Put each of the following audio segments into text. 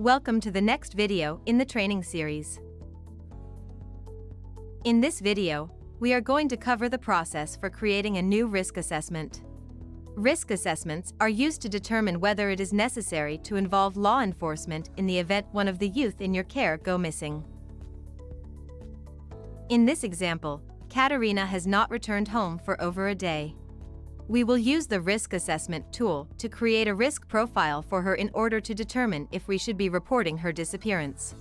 Welcome to the next video in the training series. In this video, we are going to cover the process for creating a new risk assessment. Risk assessments are used to determine whether it is necessary to involve law enforcement in the event one of the youth in your care go missing. In this example, Katerina has not returned home for over a day. We will use the risk assessment tool to create a risk profile for her in order to determine if we should be reporting her disappearance.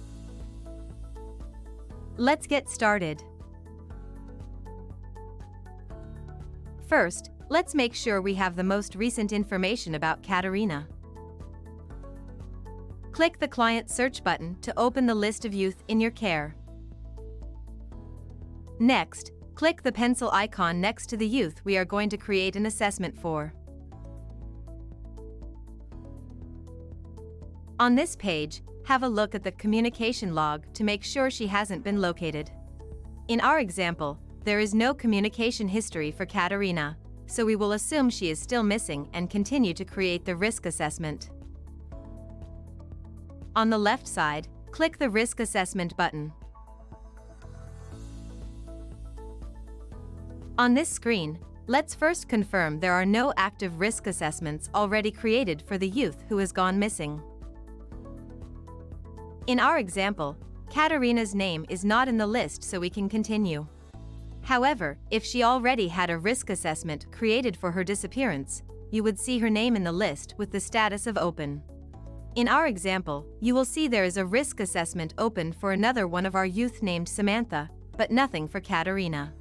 Let's get started. First, let's make sure we have the most recent information about Katerina. Click the Client Search button to open the list of youth in your care. Next, click the pencil icon next to the youth we are going to create an assessment for. On this page, have a look at the communication log to make sure she hasn't been located. In our example, there is no communication history for Katerina, so we will assume she is still missing and continue to create the risk assessment. On the left side, click the Risk Assessment button. On this screen, let's first confirm there are no active risk assessments already created for the youth who has gone missing. In our example, Katerina's name is not in the list so we can continue. However, if she already had a risk assessment created for her disappearance, you would see her name in the list with the status of open. In our example, you will see there is a risk assessment open for another one of our youth named Samantha, but nothing for Katerina.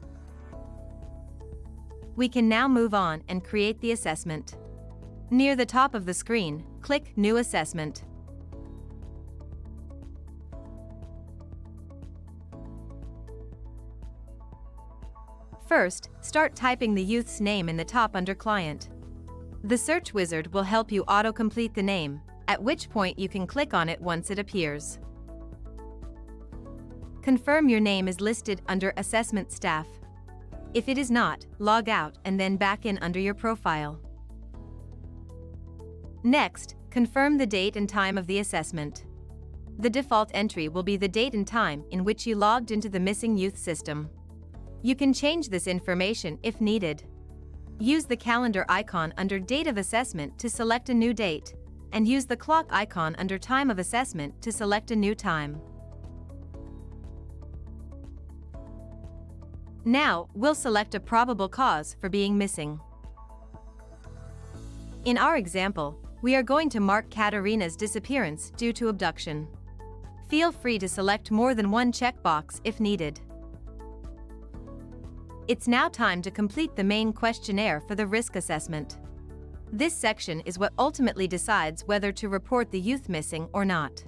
We can now move on and create the assessment. Near the top of the screen, click New Assessment. First, start typing the youth's name in the top under Client. The search wizard will help you auto-complete the name, at which point you can click on it once it appears. Confirm your name is listed under Assessment Staff. If it is not, log out and then back in under your profile. Next, confirm the date and time of the assessment. The default entry will be the date and time in which you logged into the missing youth system. You can change this information if needed. Use the calendar icon under Date of Assessment to select a new date, and use the clock icon under Time of Assessment to select a new time. Now, we'll select a probable cause for being missing. In our example, we are going to mark Katerina's disappearance due to abduction. Feel free to select more than one checkbox if needed. It's now time to complete the main questionnaire for the risk assessment. This section is what ultimately decides whether to report the youth missing or not.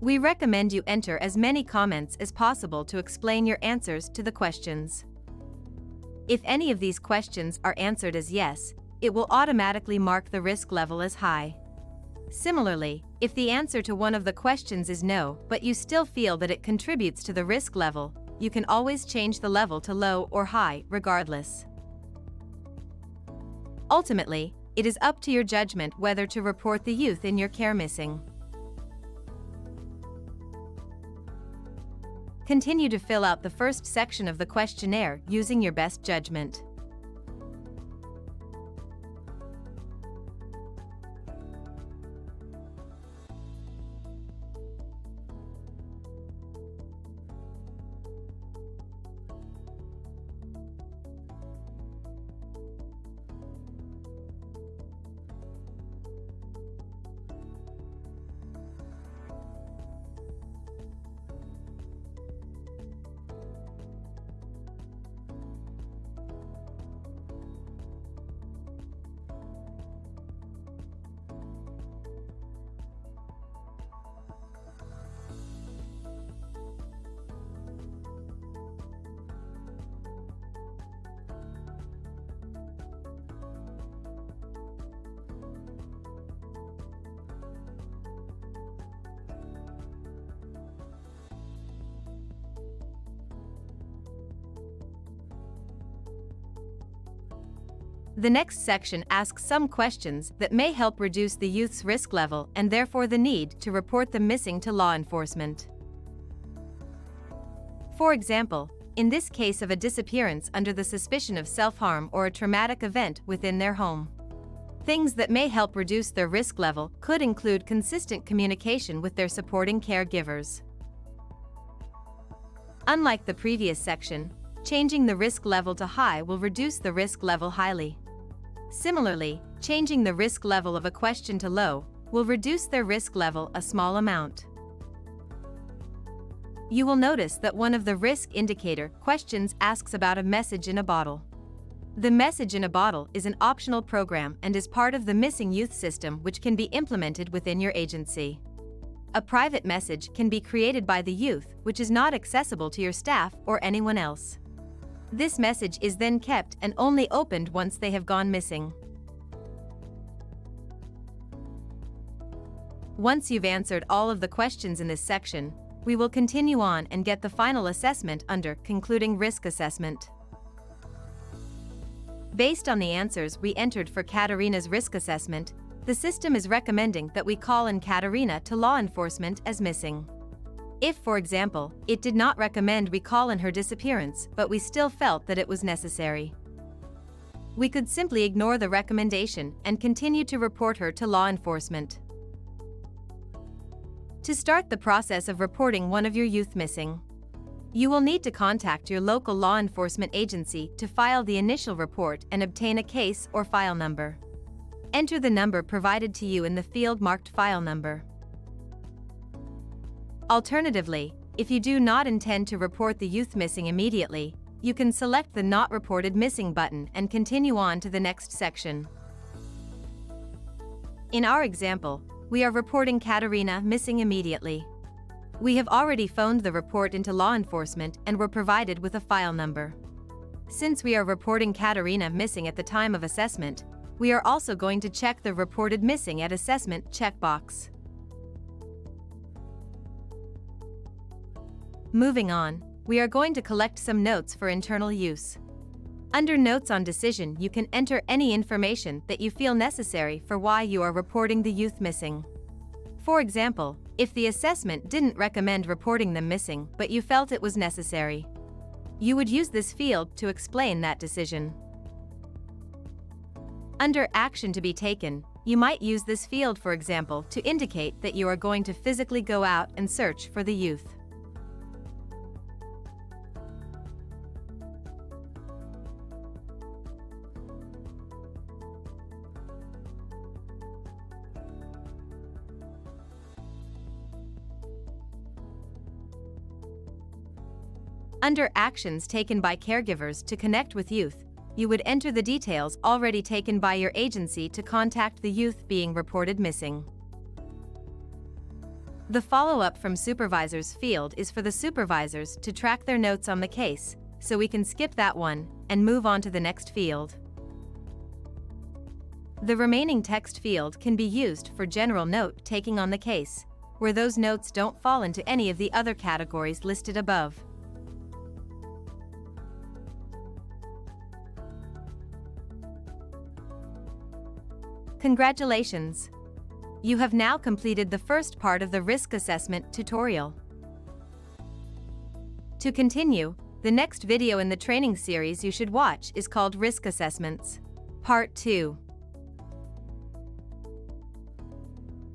We recommend you enter as many comments as possible to explain your answers to the questions. If any of these questions are answered as yes, it will automatically mark the risk level as high. Similarly, if the answer to one of the questions is no but you still feel that it contributes to the risk level, you can always change the level to low or high regardless. Ultimately, it is up to your judgment whether to report the youth in your care missing. Continue to fill out the first section of the questionnaire using your best judgment. The next section asks some questions that may help reduce the youth's risk level and therefore the need to report them missing to law enforcement. For example, in this case of a disappearance under the suspicion of self-harm or a traumatic event within their home. Things that may help reduce their risk level could include consistent communication with their supporting caregivers. Unlike the previous section, changing the risk level to high will reduce the risk level highly. Similarly, changing the risk level of a question to low will reduce their risk level a small amount. You will notice that one of the risk indicator questions asks about a message in a bottle. The message in a bottle is an optional program and is part of the missing youth system which can be implemented within your agency. A private message can be created by the youth which is not accessible to your staff or anyone else. This message is then kept and only opened once they have gone missing. Once you've answered all of the questions in this section, we will continue on and get the final assessment under Concluding Risk Assessment. Based on the answers we entered for Katarina's risk assessment, the system is recommending that we call in Katarina to law enforcement as missing. If, for example, it did not recommend recall in her disappearance but we still felt that it was necessary. We could simply ignore the recommendation and continue to report her to law enforcement. To start the process of reporting one of your youth missing, you will need to contact your local law enforcement agency to file the initial report and obtain a case or file number. Enter the number provided to you in the field marked file number. Alternatively, if you do not intend to report the youth missing immediately, you can select the Not Reported Missing button and continue on to the next section. In our example, we are reporting Katarina missing immediately. We have already phoned the report into law enforcement and were provided with a file number. Since we are reporting Katarina missing at the time of assessment, we are also going to check the reported missing at assessment checkbox. Moving on, we are going to collect some notes for internal use. Under Notes on Decision you can enter any information that you feel necessary for why you are reporting the youth missing. For example, if the assessment didn't recommend reporting them missing but you felt it was necessary. You would use this field to explain that decision. Under Action to be taken, you might use this field for example to indicate that you are going to physically go out and search for the youth. Under Actions taken by caregivers to connect with youth, you would enter the details already taken by your agency to contact the youth being reported missing. The follow-up from supervisors field is for the supervisors to track their notes on the case, so we can skip that one and move on to the next field. The remaining text field can be used for general note taking on the case, where those notes don't fall into any of the other categories listed above. Congratulations! You have now completed the first part of the risk assessment tutorial. To continue, the next video in the training series you should watch is called Risk Assessments, Part 2.